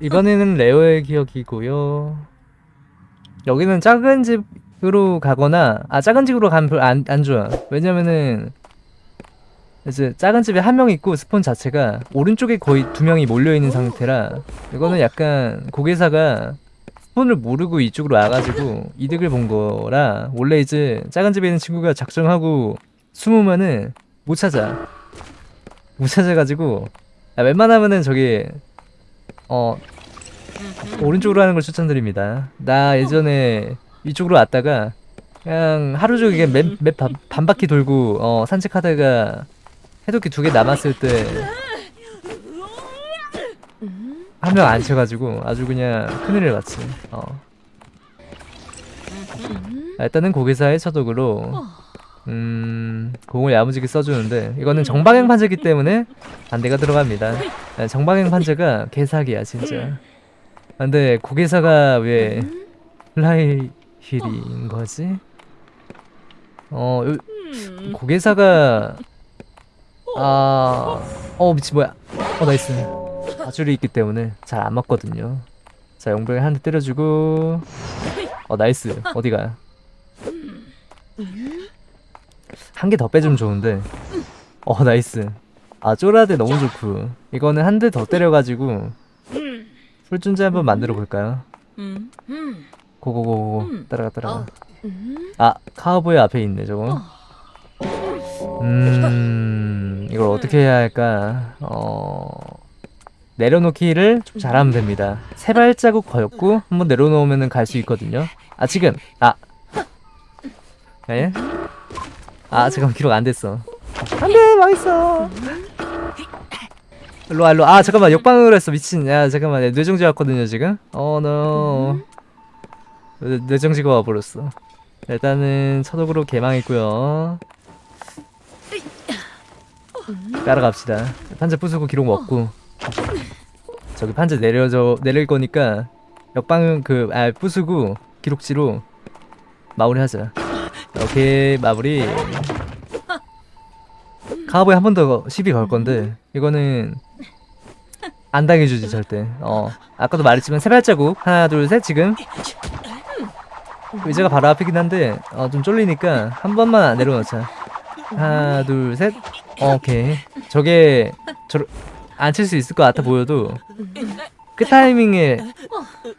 이번에는 레오의 기억이고요. 여기는 작은 집으로 가거나 아 작은 집으로 가면 안, 안 좋아. 왜냐면은 이제 작은 집에 한 명 있고 스폰 자체가 오른쪽에 거의 두 명이 몰려 있는 상태라 이거는 약간 곡예사가 스폰을 모르고 이쪽으로 와가지고 이득을 본 거라 원래 이제 작은 집에 있는 친구가 작정하고 숨으면은 못 찾아 못 찾아가지고 아, 웬만하면은 저기 어 오른쪽으로 하는 걸 추천드립니다. 나 예전에 이쪽으로 왔다가 그냥 하루 종일 맵, 맵 반, 반 바퀴 돌고 어, 산책하다가 해독기 두 개 남았을 때 한 명 안 쳐가지고 아주 그냥 큰일을 봤지. 어. 아, 일단은 고개사의 처독으로 음 공을 야무지게 써주는데 이거는 정방향 판자기 때문에 반대가 들어갑니다. 아, 정방향 판자가 개사기야 진짜. 아, 근데 곡예사가 왜 플라이휠인 거지? 어 요, 곡예사가 아 어 미치 뭐야? 어 나이스. 아줄이 있기 때문에 잘 안 맞거든요. 자 용병에 한 대 때려주고 어 nice 어디가? 한 개 더 빼주면 좋은데. 어 nice. 아 쪼라데 너무 좋고. 이거는 한 대 더 때려가지고 full존재 한번 만들어 볼까요? go go go go 따라가 따라가. 아 카우보이 앞에 있네 저거. 음 이걸 어떻게 해야 할까? 어 내려놓기를 좀 잘하면 됩니다. 세 발자국 걸고 한번 내려놓으면 갈 수 있거든요. 아 지금. 아. 예? 아 잠깐만 기록 안 됐어. 안돼 망했어. 일로와 일로와. 아 잠깐만 역방으로 했어 미친. 야 잠깐만 야, 뇌정지 왔거든요 지금. 어너 뇌정지가 와버렸어. 일단은 차독으로 개망했고요. 따라갑시다. 판자 부수고 기록 먹고. 저기 판자 내려져 내릴 거니까 역방 그아 부수고 기록지로 마무리하자. 오케이 마무리 카우보이 한번 더 시비 걸 건데 이거는 안 당해주지 절대. 어 아까도 말했지만 세 발자국. 하나 둘 셋 지금. 의자가 바로 앞이긴 한데 어 좀 쫄리니까 한 번만 내려놓자. 하나 둘 셋. 오케이. 저게 저안칠 수 있을 것 같아 보여도 그 타이밍에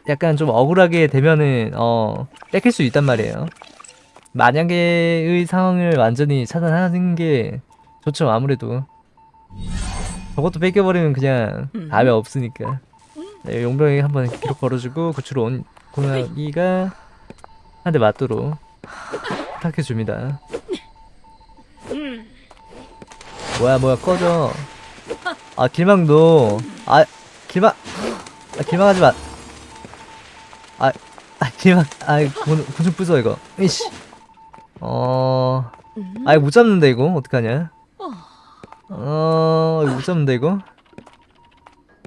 약간 좀 억울하게 되면은 어 뺏길 수 있단 말이에요. 만약에의 상황을 완전히 차단하는 게 좋죠 아무래도. 저것도 뺏겨버리면 그냥 답이 없으니까. 네, 용병에게 한번 기록 걸어주고 구출 온 고나기가 한 대 맞도록 부탁해줍니다. 뭐야 뭐야 꺼져. 아 길망도. 아 길망 아 길망하지 마. 아, 아 길망 아 곤, 곤충 부숴 이거. 이씨. 어... 아 이거 못 잡는데 이거? 어떡하냐 어... 못 잡는데 이거?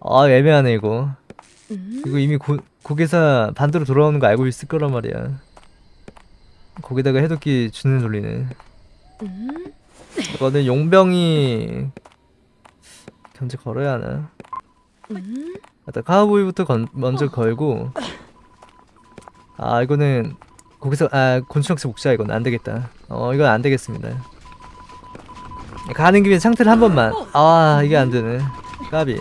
아 애매하네 이거. 이거 이미 고, 고개사 반대로 돌아오는 거 알고 있을 거란 말이야. 거기다가 해독기 주는 돌리네. 이거는 용병이 견제 걸어야 하나? 일단 카우보이부터 건, 먼저 걸고. 아 이거는 거기서 아 곤충학습 목자 이건. 안 되겠다. 어 이건 안 되겠습니다. 가는 김에 상태를 한 번만. 아 이게 안 되네. 까비.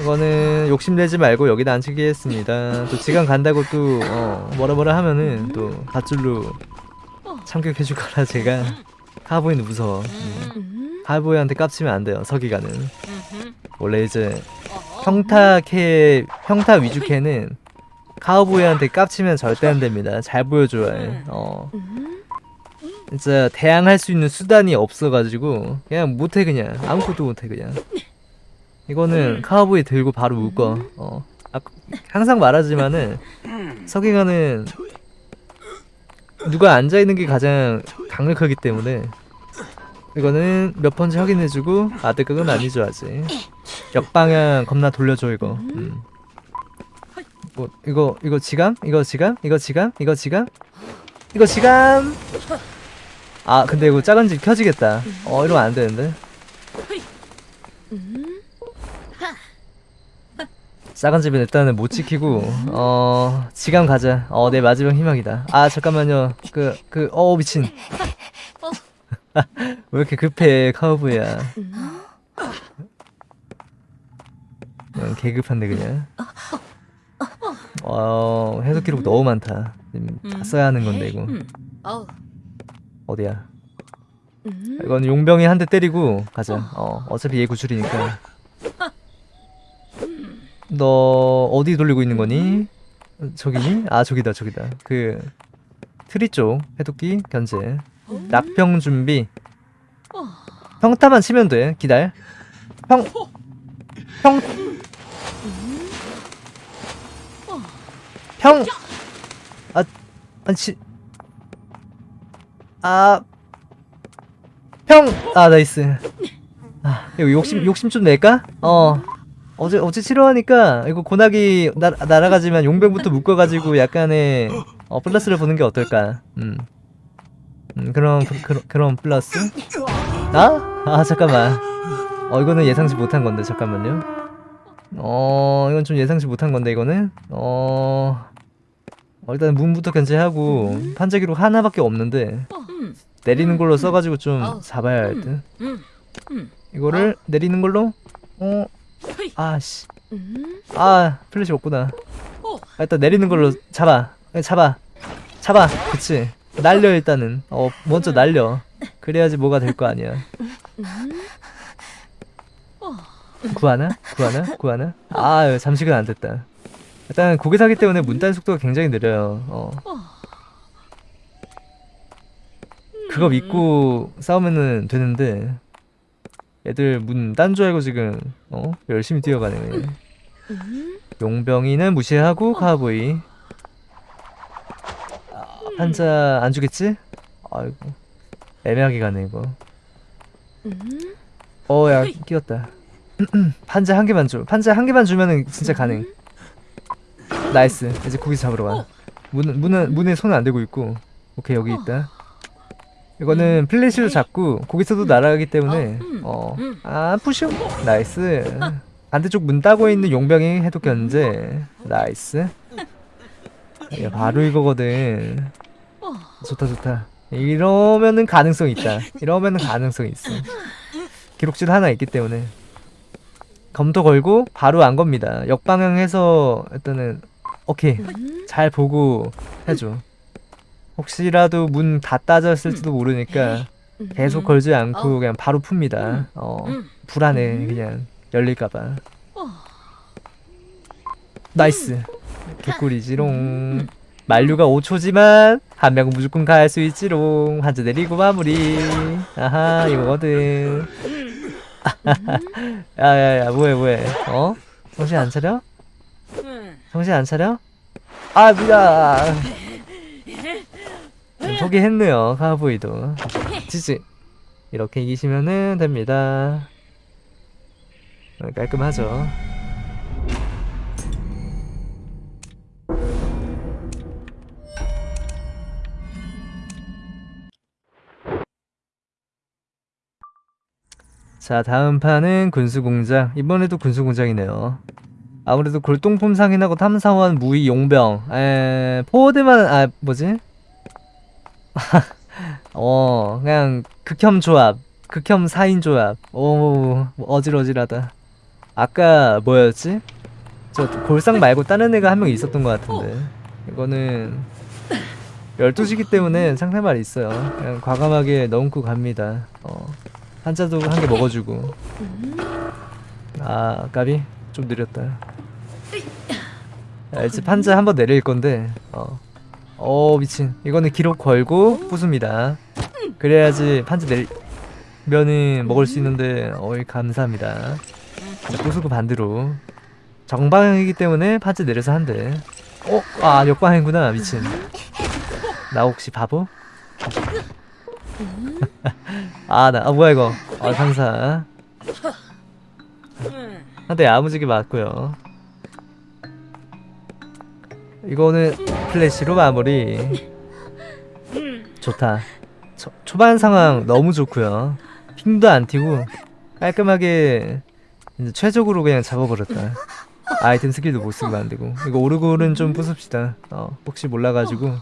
이거는 욕심내지 말고 여기다 앉히겠습니다. 또 지간 간다고 또 어, 뭐라 뭐라 하면은 또 밧줄로 참격해줄 거라 제가 하보이는 무서워. 음. 하보이한테 깝치면 안 돼요. 서기가는 원래 이제 평타 캐 평타 위주 캐는 카우보이한테 깝치면 절대 안 됩니다. 잘 보여줘야 해. 어. 진짜 대항할 수 있는 수단이 없어가지고 그냥 못해 그냥 아무것도 못해 그냥. 이거는 카우보이 들고 바로 묶어. 어. 아, 항상 말하지만은 서기관은 누가 앉아 있는 게 가장 강력하기 때문에 이거는 몇 번째 확인해주고 아드각은 아니죠 아직. 역방향 겁나 돌려줘 이거. 음. 뭐 이거 이거 지감? 이거 지감? 이거 지감? 이거 지감? 이거 지감? 아 근데 이거 작은 집 켜지겠다. 어 이러면 안 되는데. 작은 집은 일단은 못 지키고 어 지감 가자. 어 내 마지막 희망이다. 아 잠깐만요. 그 그 어 미친. 왜 이렇게 급해 카우보이야? 응, 개급한데 그냥. 어 해석 기록 너무 많다. 지금 다 써야 하는 건데 이거 어. 어디야? 이건 용병이 한 대 때리고 가자. 어. 어차피 얘 구출이니까. 너 어디 돌리고 있는 거니? 저기니? 아 저기다 저기다. 그 트리 쪽 해독기 견제. 낙평 준비. 평타만 치면 돼. 기다려. 평 평. 평! 아, 아니, 치, 아, 평! 아, nice. 아, 이거 욕심, 욕심 좀 낼까? 어. 어제, 어제 치료하니까, 이거 고나기 나, 날아가지만 용병부터 묶어가지고 약간의, 어, 플러스를 보는 게 어떨까? 음. 음, 그럼, 그, 그, 그럼 플러스? 아? 아, 잠깐만. 어, 이거는 예상치 못한 건데, 잠깐만요. 어, 이건 좀 예상치 못한 건데, 이거는? 어, 어 일단 문부터 견제하고, 판자기로 하나밖에 없는데, 내리는 걸로 써가지고 좀 잡아야 할 듯. 이거를 내리는 걸로? 어, 아씨. 아, 플래시 없구나. 아, 일단 내리는 걸로 잡아. 예, 잡아. 잡아. 그치. 날려, 일단은. 어, 먼저 날려. 그래야지 뭐가 될 거 아니야. 구하나? 구하나? 구하나? 아, 잠식은 안 됐다. 일단 고개 사기 때문에 문단 속도가 굉장히 느려요. 어. 그거 믿고 싸우면은 되는데 애들 문딴 줄 알고 지금 어 열심히 뛰어가네. 용병이는 무시하고 카우보이. 아, 판자 안 주겠지? 아이고 애매하게 가네 이거. 어야 끼었다. 판자 한 개만 줘. 판자 한 개만 주면은 진짜 가능. nice. 이제 고기 잡으러 가. 문 문은 문에 손은 안 대고 있고. 오케이 여기 있다. 이거는 플래시로 잡고 거기서도 날아가기 때문에 어아 푸쇼 나이스. 반대쪽 문 따고 있는 용병이 해독 견제 나이스. 야, 바로 이거거든. 좋다 좋다. 이러면은 가능성 있다. 이러면은 가능성 있어. 기록질 하나 있기 때문에. 검토 걸고 바로 안 겁니다. 역방향해서 일단은 오케이 잘 보고 해줘 혹시라도 문다 따졌을지도 모르니까 계속 걸지 않고 그냥 바로 풉니다. 어, 불안해 그냥 열릴까봐. nice. 개꿀이지롱. 만류가 5초지만 한 명은 무조건 갈 수 있지롱. 판자 내리고 마무리. 아하 이거거든. 야야야 뭐해 뭐해? 어? 정신 안 차려? 정신 안 차려? 아 미안. 포기했네요 카우보이도. 지지. 이렇게 이기시면은 됩니다. 어, 깔끔하죠? 자 다음 판은 군수공장. 이번에도 군수공장이네요 아무래도 골동품 상인하고 탐사원 무의 용병. 에 포워드만 아 뭐지? 어 그냥 극혐 조합 극혐 4인 조합. 오 어질어질하다. 아까 뭐였지? 저 골상 말고 다른 애가 한 명 있었던 것 같은데. 이거는 12시기 때문에 상대말 있어요. 그냥 과감하게 넣고 갑니다. 어 한자도 한 개 먹어주고. 아 까비? 좀 느렸다. 야, 이제 판자 한 번 내릴 건데. 어. 어 미친. 이거는 기록 걸고 부숩니다. 그래야지 판지 내면은 먹을 수 있는데 어이 감사합니다. 자, 부수고 반대로. 정방향이기 때문에 판지 내려서 한대. 어? 아 역방향이구나 미친. 나 혹시 바보? 아나 아, 뭐야 이거? 아 상사. 한대 야무지게 맞고요 이거는 플래시로 마무리. 좋다. 초, 초반 상황 너무 좋고요. 핑도 안 튀고 깔끔하게 최적으로 그냥 잡아버렸다. 아이템 스킬도 못 쓰고 만들고. 이거 오르골은 좀 부숩시다. 어 혹시 몰라가지고.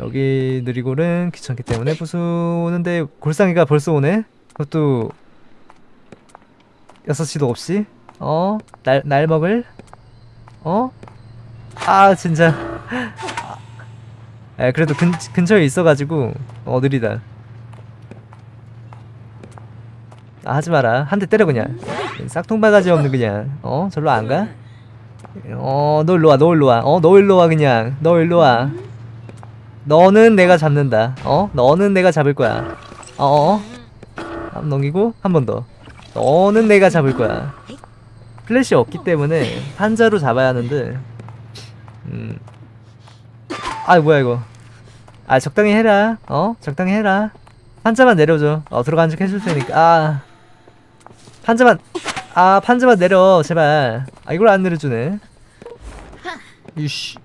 여기 느리골은 귀찮기 때문에 부수는데 골상이가 벌써 오네? 그것도 6시도 없이? 어? 날, 날 먹을? 어? 아 진짜. 아 그래도 근, 근처에 있어가지고 어 느리다. 아 하지 마라. 한 대 때려 그냥. 싹통바가지 없는 그냥. 어? 절로 안 가? 어 너 일로 와 너 일로 와 어 너 일로 와 그냥. 너 일로 와. 너는 내가 잡는다. 어? 너는 내가 잡을 거야. 어어 한 넘기고 한 번 더. 너는 내가 잡을 거야. 플래시 없기 때문에 판자로 잡아야 하는데 음. 아 뭐야 이거. 아 적당히 해라. 어? 적당히 해라. 판자만 내려줘. 어 들어간 척 해줄 테니까. 아. 판자만 아 판자만 내려 제발. 아 이걸 안 내려주네. 이씨.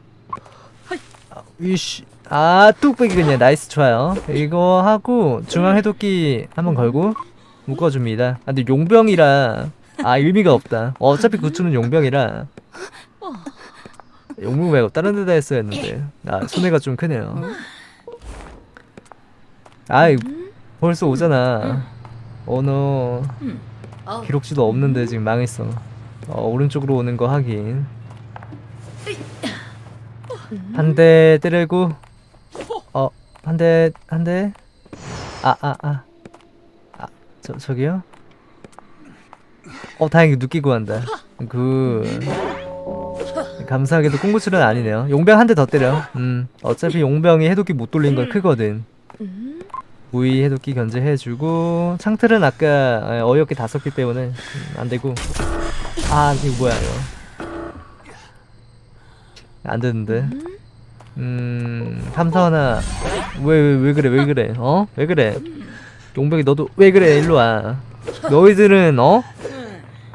아, 이씨. 아 뚝배기 그냥. nice 좋아요. 이거 하고 중앙 해독기 한번 걸고 묶어줍니다. 아 근데 용병이라. 아 의미가 없다. 어차피 구출은 용병이라 용병 말고 다른 데다 했어야 했는데. 아 손해가 좀 크네요. 아이 벌써 오잖아. 어너. 기록지도 없는데 지금 망했어. 어, 오른쪽으로 오는 거 확인. 한 대 때리고? 어 한 대 한 대? 아 아 아. 아 저 저기요? 어 다행히 느끼고 한다. 그 감사하게도 꽁구출은 아니네요. 용병 한 대 더 때려. 음 어차피 용병이 해독기 못 돌린 건 크거든. 무이 해독기 견제해주고 창틀은 아까 에, 어이없게 다 썼기 때문에 음, 안되고. 아 이거 뭐야 이거? 안되는데. 음 탐사하나. 왜 왜 왜 그래 왜 그래? 어? 왜 그래? 용병이 너도 왜 그래? 일로와. 너희들은 어?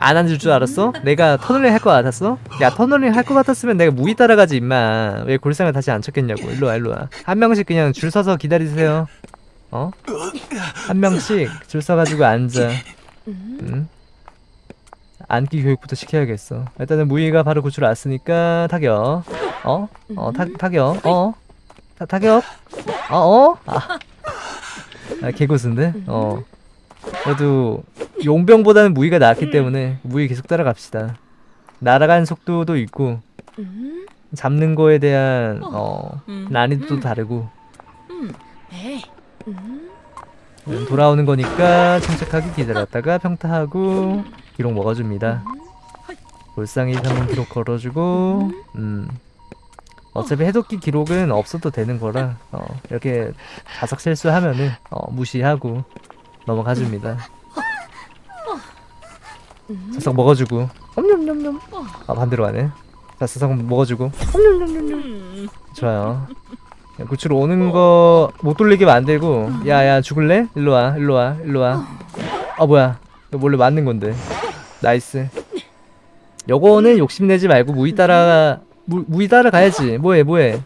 안 앉을 줄 알았어? 내가 터널링 할거 같았어? 야 터널링 할거 같았으면 내가 무이 따라가지 임마 왜 골상을 다시 안 쳤겠냐고 일로와 일로와 한 명씩 그냥 줄 서서 기다리세요 어? 한 명씩 줄 서가지고 앉아 응? 앉기 교육부터 시켜야겠어 일단은 무이가 바로 구출 왔으니까 타격 어? 어 타, 타격 어? 타, 타격 어? 어? 아, 아 개고수인데? 어 그래도 용병보다는 무이가 낫기 때문에 무이 계속 따라갑시다. 날아가는 속도도 있고 잡는 거에 대한 어. 난이도도 다르고. 음, 돌아오는 거니까 침착하게 기다렸다가 평타하고 기록 먹어줍니다. 볼상이 한번 기록 걸어주고 음. 어차피 해독기 기록은 없어도 되는 거라 어, 이렇게 자석 실수하면은 어, 무시하고 넘어가줍니다 자석 먹어주고. 엄냠냠냠. 아 반대로 가네. 자 자석 먹어주고. 엄냠냠냠냠. 좋아요. 야, 구출 오는 거 못 돌리게 만들고. 야야 죽을래? 일로와 일로와 일로와. 아 뭐야. 이거 원래 맞는 건데. nice. 요거는 욕심내지 말고 무희 따라 무, 무희 따라가야지. 뭐해 뭐해.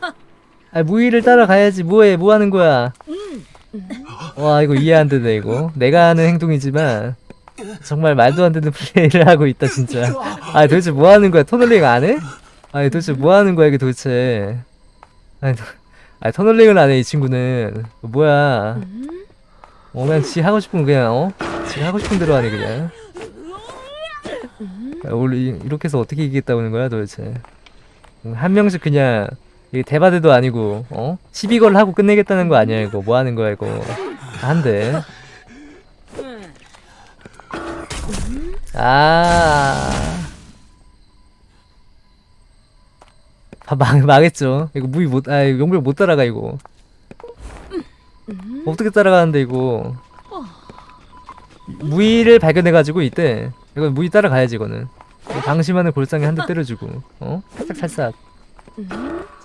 아 무희를 따라가야지. 뭐해 뭐하는 거야. 와 이거 이해 안 되네 이거. 내가 하는 행동이지만 정말 말도 안 되는 플레이를 하고 있다 진짜. 아 도대체 뭐 하는 거야? 터널링 안 해? 아니 도대체 뭐 하는 거야 이게 도대체? 아니 도- 아니 터널링을 안 해 이 친구는. 뭐야? 어 그냥 지 하고 싶은 거 그냥 어? 지 하고 싶은 대로 하네 그냥. 야, 원래 이- 이렇게 해서 어떻게 이기겠다고 하는 거야 도대체? 음, 한 명씩 그냥 이게 대바대도 아니고 어? 12걸 하고 끝내겠다는 거 아니야 이거? 뭐 하는 거야 이거? 한대 아 아, 망, 망했죠. 이거 무이 못, 아, 용병 못 따라가, 이거. 어떻게 따라가는데, 이거. 무이를 발견해가지고, 이때. 이거 무이 따라가야지, 이거는. 이거 방심하는 골상에 한 대 때려주고, 어? 살짝살짝.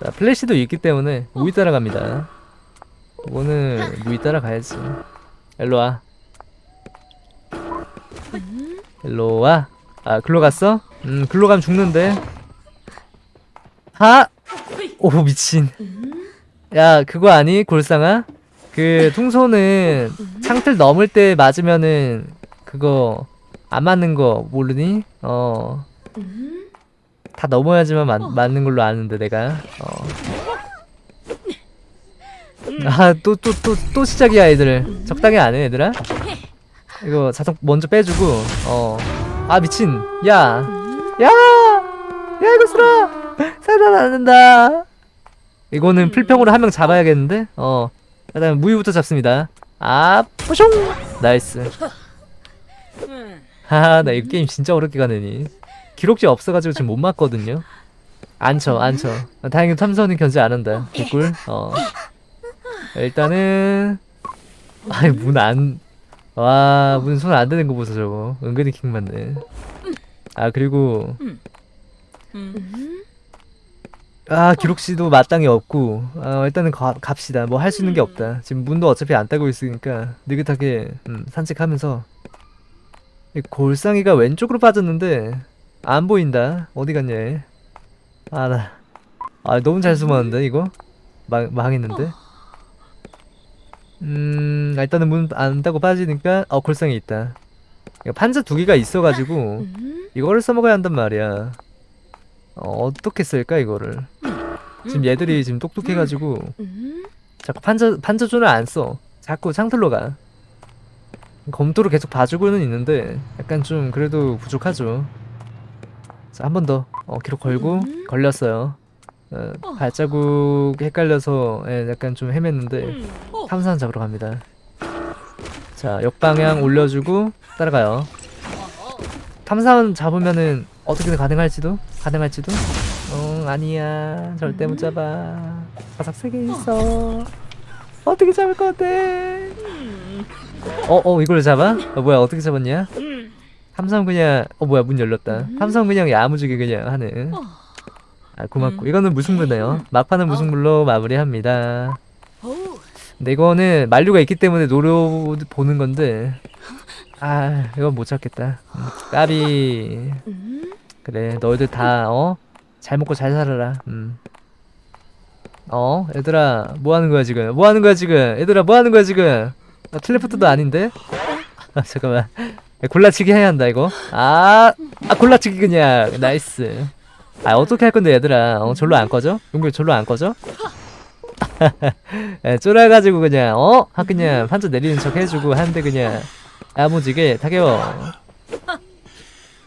자, 플래시도 있기 때문에, 무이 따라갑니다. 이거는, 무이 따라가야지. 일로와. 일로와. 아, 글로 갔어? 음, 글로 가면 죽는데. 하! 오 미친 야 그거 아니 골상아? 그 통소는 창틀 넘을 때 맞으면은 그거 안 맞는 거 모르니? 어 다 넘어야지만 맞, 맞는 걸로 아는데 내가 어. 아또 또 또 또 시작이야 애들 적당히 안해 얘들아 이거 자석 먼저 빼주고 어 아 미친. 야야야 이거 쓰라 살다 않는다. 이거는 필평으로 한 명 잡아야겠는데? 어. 일단 무위부터 잡습니다. 아 뿌숑 나이스. 하하 나 이 게임 진짜 어렵게 가네니. 기록지 없어가지고 지금 못 맞거든요. 안쳐 안쳐. 다행히 탐선이 견제 안 한다. 개꿀 어. 일단은 아이 문안 와문 손안 되는 거 보소 저거. 은근히 킹 맞네. 아 그리고 아 기록시도 마땅히 없고. 아 일단은 가, 갑시다. 뭐 할 수 있는 게 없다. 지금 문도 어차피 안 따고 있으니까 느긋하게 음, 산책하면서. 이 골상이가 왼쪽으로 빠졌는데 안 보인다. 어디 갔냐 얘. 아, 나. 아, 너무 잘 숨었는데, 이거? 망, 망했는데? 음, 아, 일단은 문 안 닫고 빠지니까, 어, 골상이 있다. 판자 두 개가 있어가지고, 이거를 써먹어야 한단 말이야. 어, 어떻게 쓸까, 이거를. 지금 얘들이 지금 똑똑해가지고, 자꾸 판자, 판자존을 안 써. 자꾸 창틀로 가. 검토를 계속 봐주고는 있는데, 약간 좀, 그래도 부족하죠. 자, 한 번 더. 어, 기록 걸고, 걸렸어요. 어, 발자국 헷갈려서, 예, 약간 좀 헤맸는데, 탐사원 잡으러 갑니다. 자, 역방향 올려주고, 따라가요. 탐사원 잡으면은, 어떻게든 가능할지도? 가능할지도? 어, 아니야. 절대 못 잡아. 바삭 세개 있어. 어떻게 잡을 것 같아? 어, 어, 이걸 잡아? 어, 뭐야, 어떻게 잡았냐? 삼성 그냥 어 뭐야 문 열렸다 삼성 그냥 야무지게 그냥 하는 아 고맙고. 이거는 무승부네요. 막판은 무승부로 마무리합니다. 근데 이거는 만류가 있기 때문에 노려 보는 건데. 아 이건 못 찾겠다. 음, 까비. 그래 너희들 다 어? 잘 먹고 잘 살아라. 음. 어? 얘들아 뭐 하는 거야 지금? 뭐 하는 거야 지금? 얘들아 뭐 하는 거야 지금? 나 teleport도 아닌데? 아 잠깐만. 야, 골라치기 해야 한다 이거. 아, 아 골라치기 그냥. nice 아 어떻게 할 건데 얘들아 어 절로 안 꺼져? 용병 절로 안 꺼져? 예, 쫄아가지고 그냥 어? 하 그냥 판자 내리는 척 해주고 하는데 그냥 야무지게 타게워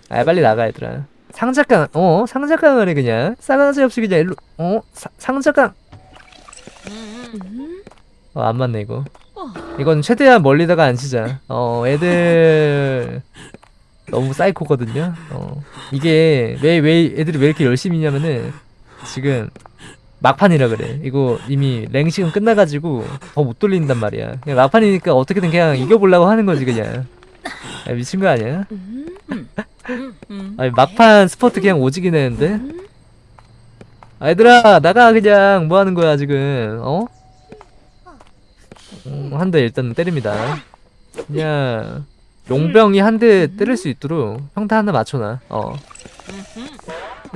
아 빨리 나가 얘들아 상자깡 어? 상자깡을 해 그냥 싸가지 없이 그냥 일로 어? 사, 상자깡 어안 맞네 이거 이건 최대한 멀리다가 안 치자. 어, 애들 너무 사이코거든요. 어, 이게 왜, 왜 애들이 왜 이렇게 열심히 있냐면은 지금 막판이라 그래. 이거 이미 랭식은 끝나가지고 더 못 돌린단 말이야. 그냥 막판이니까 어떻게든 그냥 이겨보려고 하는 거지 그냥. 야, 미친 거 아니야? 아니 막판 스퍼트 그냥 오지게 내는데? 아, 얘들아 나가 그냥 뭐 하는 거야 지금 어? 음, 한대 일단 때립니다. 그냥 용병이 한 대 때릴 수 있도록 평타 하나 맞춰놔. 어.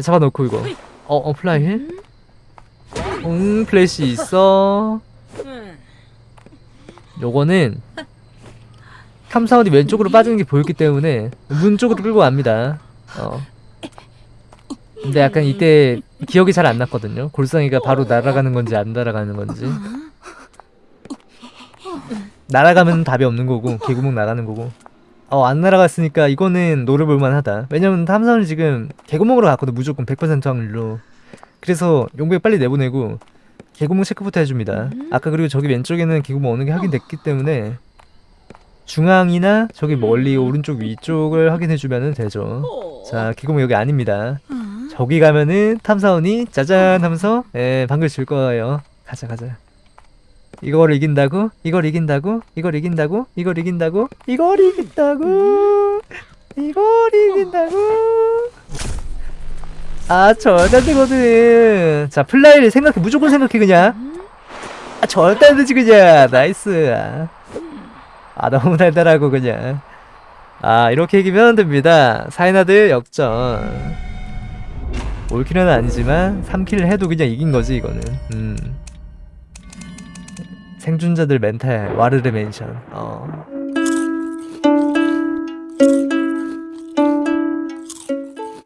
잡아놓고 이거. 어, 어 flywheel? 응, 플래시 있어. 요거는 탐사원이 왼쪽으로 빠지는 게 보였기 때문에 문 쪽으로 끌고 갑니다. 어. 근데 약간 이때 기억이 잘 안 났거든요. 골상이가 바로 날아가는 건지 안 날아가는 건지. 날아가면 답이 없는 거고 개구멍 나가는 거고 어 안 날아갔으니까 이거는 노려볼만 하다. 왜냐면 탐사원이 지금 개구멍으로 갔거든 무조건 100% 확률로. 그래서 용병 빨리 내보내고 개구멍 체크부터 해줍니다. 아까 그리고 저기 왼쪽에는 개구멍 어느 게 확인됐기 때문에 중앙이나 저기 멀리 오른쪽 위쪽을 확인해주면 되죠. 자 개구멍 여기 아닙니다. 저기 가면은 탐사원이 짜잔 하면서 예 방글 줄 거예요. 가자 가자 이걸 이긴다고? 이걸 이긴다고? 이걸 이긴다고? 이걸 이긴다고? 이걸 이긴다고? 이걸 이긴다고? 아 절대 안 되거든 자 flywheel 생각해 무조건 생각해 그냥 아 절대 안 되지 그냥 nice 아 너무 달달하고 그냥 아 이렇게 이기면 됩니다 사이나들 역전 all kill은 아니지만 3 kill을 해도 그냥 이긴 거지 이거는 음 생존자들 멘탈 와르르 맨션. 어